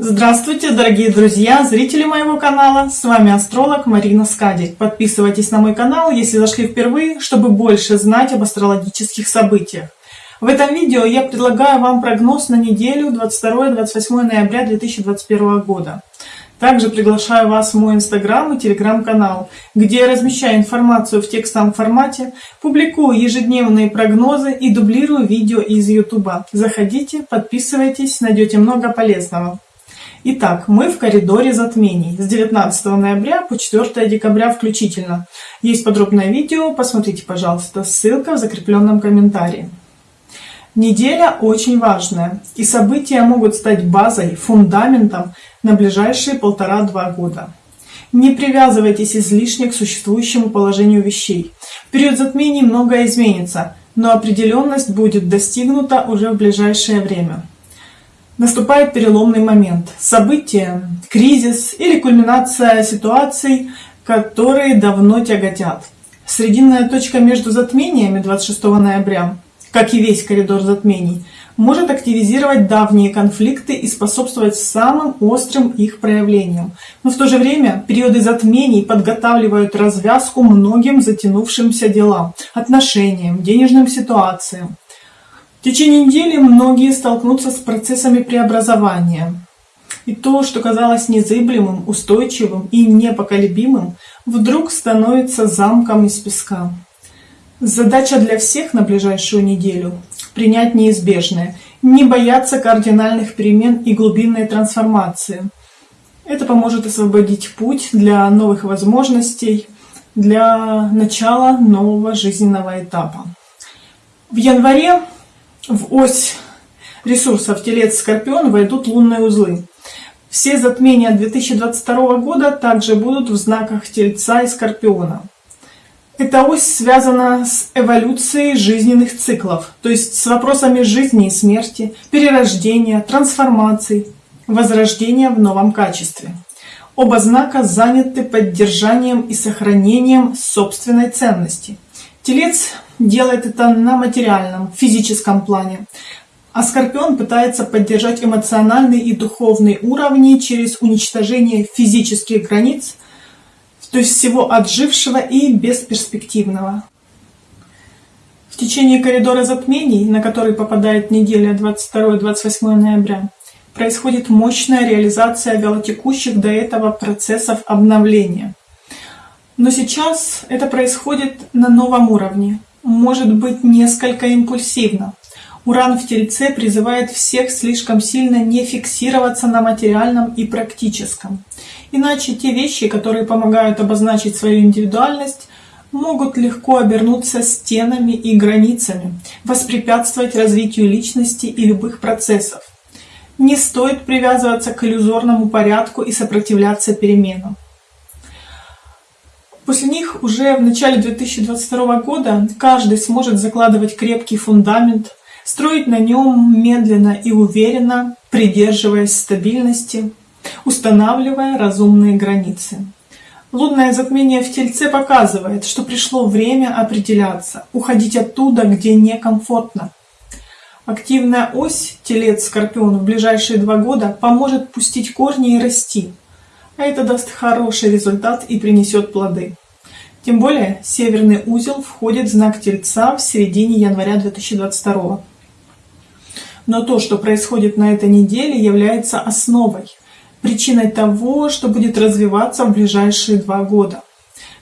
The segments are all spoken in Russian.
Здравствуйте, дорогие друзья, зрители моего канала, с вами астролог Марина Скадик. Подписывайтесь на мой канал, если зашли впервые, чтобы больше знать об астрологических событиях. В этом видео я предлагаю вам прогноз на неделю 22-28 ноября 2021 года. Также приглашаю вас в мой инстаграм и телеграм-канал, где я размещаю информацию в текстовом формате, публикую ежедневные прогнозы и дублирую видео из ютуба. Заходите, подписывайтесь, найдете много полезного. Итак, мы в коридоре затмений с 19 ноября по 4 декабря включительно. Есть подробное видео, посмотрите, пожалуйста, ссылка в закрепленном комментарии. Неделя очень важная, и события могут стать базой, фундаментом на ближайшие полтора-два года. Не привязывайтесь излишне к существующему положению вещей. В период затмений многое изменится, но определенность будет достигнута уже в ближайшее время наступает переломный момент. Событие, кризис или кульминация ситуаций, которые давно тяготят. Срединная точка между затмениями 26 ноября, как и весь коридор затмений, может активизировать давние конфликты и способствовать самым острым их проявлениям. Но в то же время периоды затмений подготавливают развязку многим затянувшимся делам, отношениям, денежным ситуациям. В течение недели многие столкнутся с процессами преобразования. И то, что казалось незыблемым, устойчивым и непоколебимым, вдруг становится замком из песка. Задача для всех на ближайшую неделю – принять неизбежное, не бояться кардинальных перемен и глубинной трансформации. Это поможет освободить путь для новых возможностей, для начала нового жизненного этапа. В январе в ось ресурсов Телец-Скорпион войдут лунные узлы. Все затмения 2022 года также будут в знаках Тельца и Скорпиона. Эта ось связана с эволюцией жизненных циклов, то есть с вопросами жизни и смерти, перерождения, трансформаций, возрождения в новом качестве. Оба знака заняты поддержанием и сохранением собственной ценности. Телец делает это на материальном, физическом плане. А Скорпион пытается поддержать эмоциональный и духовный уровни через уничтожение физических границ, то есть всего отжившего и бесперспективного. В течение коридора затмений, на который попадает неделя 22-28 ноября, происходит мощная реализация вялотекущих до этого процессов обновления. Но сейчас это происходит на новом уровне, может быть несколько импульсивно. Уран в Тельце призывает всех слишком сильно не фиксироваться на материальном и практическом. Иначе те вещи, которые помогают обозначить свою индивидуальность, могут легко обернуться стенами и границами, воспрепятствовать развитию личности и любых процессов. Не стоит привязываться к иллюзорному порядку и сопротивляться переменам. После них уже в начале 2022 года каждый сможет закладывать крепкий фундамент, строить на нем медленно и уверенно, придерживаясь стабильности, устанавливая разумные границы. Лунное затмение в Тельце показывает, что пришло время определяться, уходить оттуда, где некомфортно. Активная ось Телец-Скорпион в ближайшие два года поможет пустить корни и расти, а это даст хороший результат и принесет плоды. Тем более, северный узел входит в знак Тельца в середине января 2022. Но то, что происходит на этой неделе, является основой, причиной того, что будет развиваться в ближайшие два года.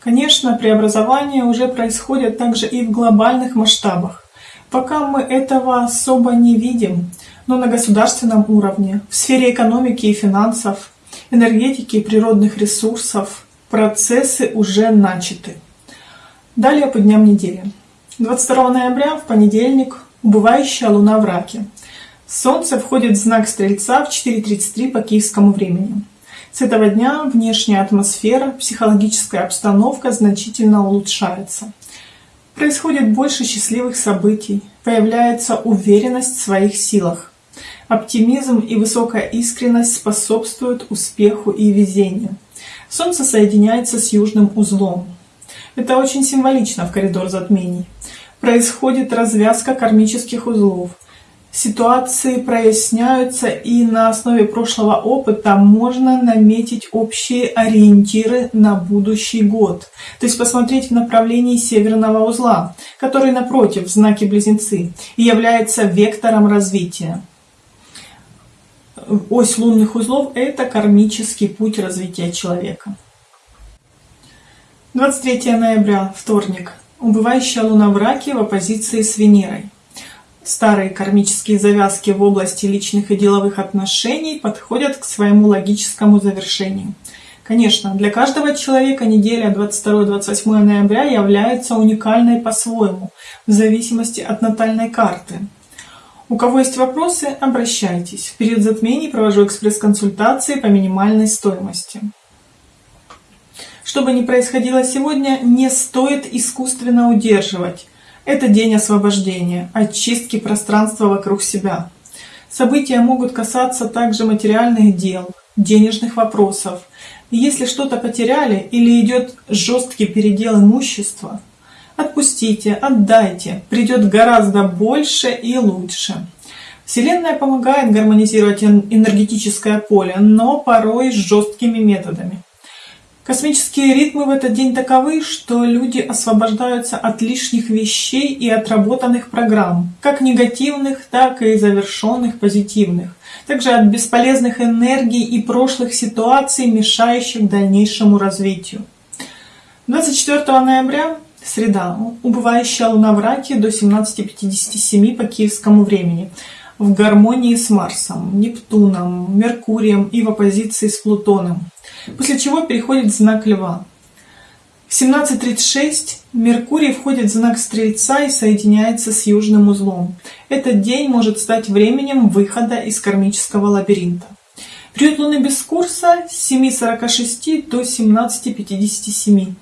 Конечно, преобразования уже происходят также и в глобальных масштабах. Пока мы этого особо не видим, но на государственном уровне, в сфере экономики и финансов, энергетики и природных ресурсов процессы уже начаты. Далее по дням недели. 22 ноября в понедельник убывающая луна в раке. Солнце входит в знак Стрельца в 4.33 по киевскому времени. С этого дня внешняя атмосфера, психологическая обстановка значительно улучшается. Происходит больше счастливых событий, появляется уверенность в своих силах. Оптимизм и высокая искренность способствуют успеху и везению. Солнце соединяется с южным узлом. Это очень символично в коридор затмений. Происходит развязка кармических узлов. ситуации проясняются и на основе прошлого опыта можно наметить общие ориентиры на будущий год. То есть посмотреть в направлении северного узла, который напротив в знаке Близнецы и является вектором развития. Ось лунных узлов – это кармический путь развития человека. 23 ноября, вторник. Убывающая луна в раке в оппозиции с Венерой. Старые кармические завязки в области личных и деловых отношений подходят к своему логическому завершению. Конечно, для каждого человека неделя 22-28 ноября является уникальной по-своему, в зависимости от натальной карты. У кого есть вопросы, обращайтесь. В период затмений провожу экспресс-консультации по минимальной стоимости. Что бы ни происходило сегодня, не стоит искусственно удерживать это день освобождения, очистки пространства вокруг себя. События могут касаться также материальных дел, денежных вопросов. Если что-то потеряли или идет жесткий передел имущества, отпустите, отдайте, придет гораздо больше и лучше. Вселенная помогает гармонизировать энергетическое поле, но порой с жесткими методами. Космические ритмы в этот день таковы, что люди освобождаются от лишних вещей и отработанных программ, как негативных, так и завершенных позитивных, также от бесполезных энергий и прошлых ситуаций, мешающих дальнейшему развитию. 24 ноября, среда, убывающая луна в раке до 17.57 по киевскому времени, в гармонии с Марсом, Нептуном, Меркурием и в оппозиции с Плутоном после чего переходит в знак Льва. В 17.36 Меркурий входит в знак Стрельца и соединяется с Южным узлом. Этот день может стать временем выхода из кармического лабиринта. Период Луны без курса с 7.46 до 17.57.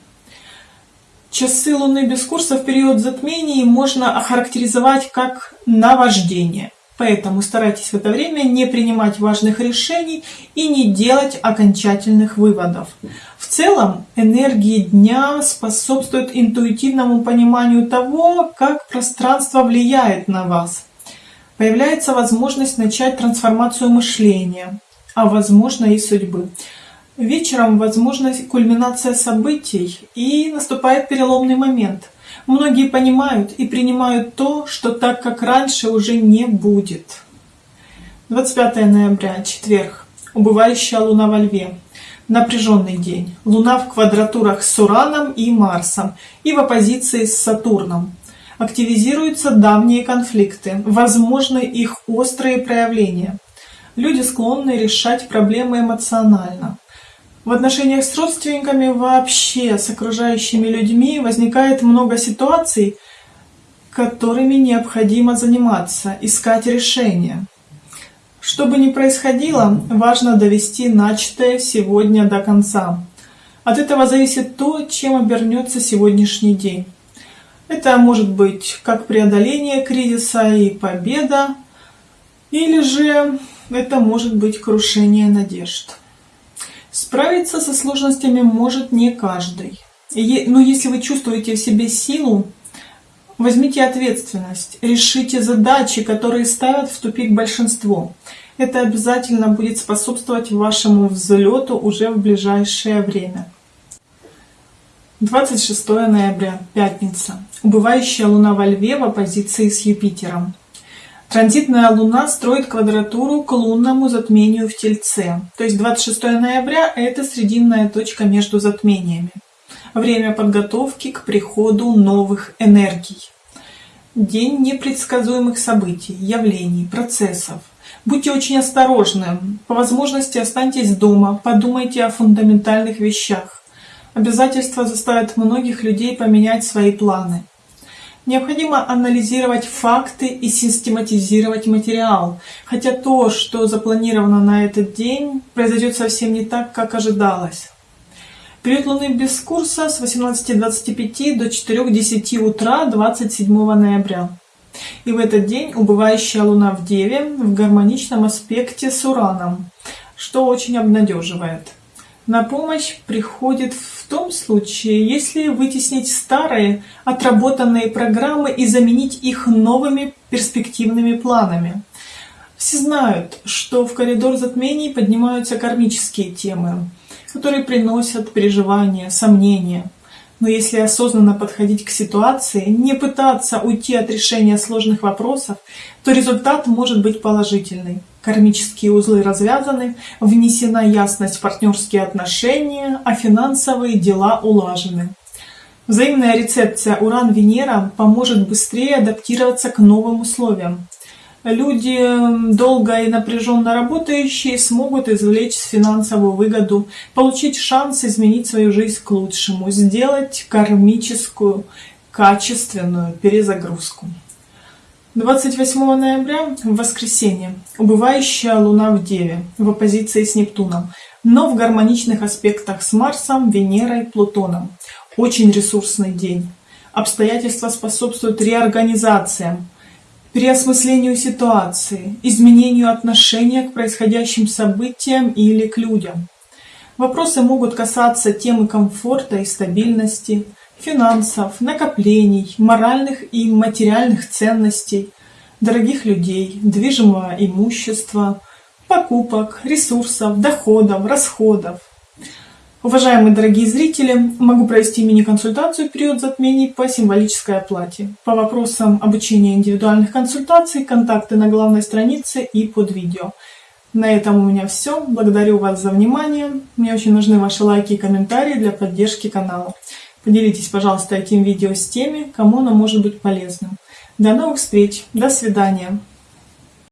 Часы Луны без курса в период затмений можно охарактеризовать как наваждение – Поэтому старайтесь в это время не принимать важных решений и не делать окончательных выводов. В целом, энергии дня способствуют интуитивному пониманию того, как пространство влияет на вас. Появляется возможность начать трансформацию мышления, а возможно и судьбы. Вечером возможна кульминация событий и наступает переломный момент – Многие понимают и принимают то, что так как раньше уже не будет. 25 ноября, четверг. Убывающая луна во льве. Напряженный день. Луна в квадратурах с Ураном и Марсом и в оппозиции с Сатурном. Активизируются давние конфликты, возможны их острые проявления. Люди склонны решать проблемы эмоционально. В отношениях с родственниками вообще, с окружающими людьми возникает много ситуаций, которыми необходимо заниматься, искать решения. Что бы ни происходило, важно довести начатое сегодня до конца. От этого зависит то, чем обернется сегодняшний день. Это может быть как преодоление кризиса и победа, или же это может быть крушение надежд. Справиться со сложностями может не каждый. Но если вы чувствуете в себе силу, возьмите ответственность, решите задачи, которые ставят в тупик большинство. Это обязательно будет способствовать вашему взлету уже в ближайшее время. 26 ноября, пятница. Убывающая луна во льве в оппозиции с Юпитером. Транзитная Луна строит квадратуру к лунному затмению в Тельце. То есть 26 ноября – это срединная точка между затмениями. Время подготовки к приходу новых энергий. День непредсказуемых событий, явлений, процессов. Будьте очень осторожны. По возможности останьтесь дома, подумайте о фундаментальных вещах. Обязательства заставят многих людей поменять свои планы. Необходимо анализировать факты и систематизировать материал, хотя то, что запланировано на этот день, произойдет совсем не так, как ожидалось. Период Луны без курса с 18.25 до 4.10 утра 27 ноября. И в этот день убывающая Луна в Деве в гармоничном аспекте с Ураном, что очень обнадеживает. На помощь приходит в том случае, если вытеснить старые отработанные программы и заменить их новыми перспективными планами. Все знают, что в коридор затмений поднимаются кармические темы, которые приносят переживания, сомнения. Но если осознанно подходить к ситуации, не пытаться уйти от решения сложных вопросов, то результат может быть положительный. Кармические узлы развязаны, внесена ясность в партнерские отношения, а финансовые дела улажены. Взаимная рецепция Уран-Венера поможет быстрее адаптироваться к новым условиям. Люди, долго и напряженно работающие, смогут извлечь финансовую выгоду, получить шанс изменить свою жизнь к лучшему, сделать кармическую, качественную перезагрузку. 28 ноября, в воскресенье, убывающая Луна в Деве, в оппозиции с Нептуном, но в гармоничных аспектах с Марсом, Венерой, Плутоном. Очень ресурсный день. Обстоятельства способствуют реорганизациям, переосмыслению ситуации, изменению отношения к происходящим событиям или к людям. Вопросы могут касаться темы комфорта и стабильности, финансов, накоплений, моральных и материальных ценностей, дорогих людей, движимого имущества, покупок, ресурсов, доходов, расходов. Уважаемые дорогие зрители, могу провести мини-консультацию в период затмений по символической оплате. По вопросам обучения индивидуальных консультаций, контакты на главной странице и под видео. На этом у меня все. Благодарю вас за внимание. Мне очень нужны ваши лайки и комментарии для поддержки канала. Поделитесь, пожалуйста, этим видео с теми, кому оно может быть полезным. До новых встреч. До свидания.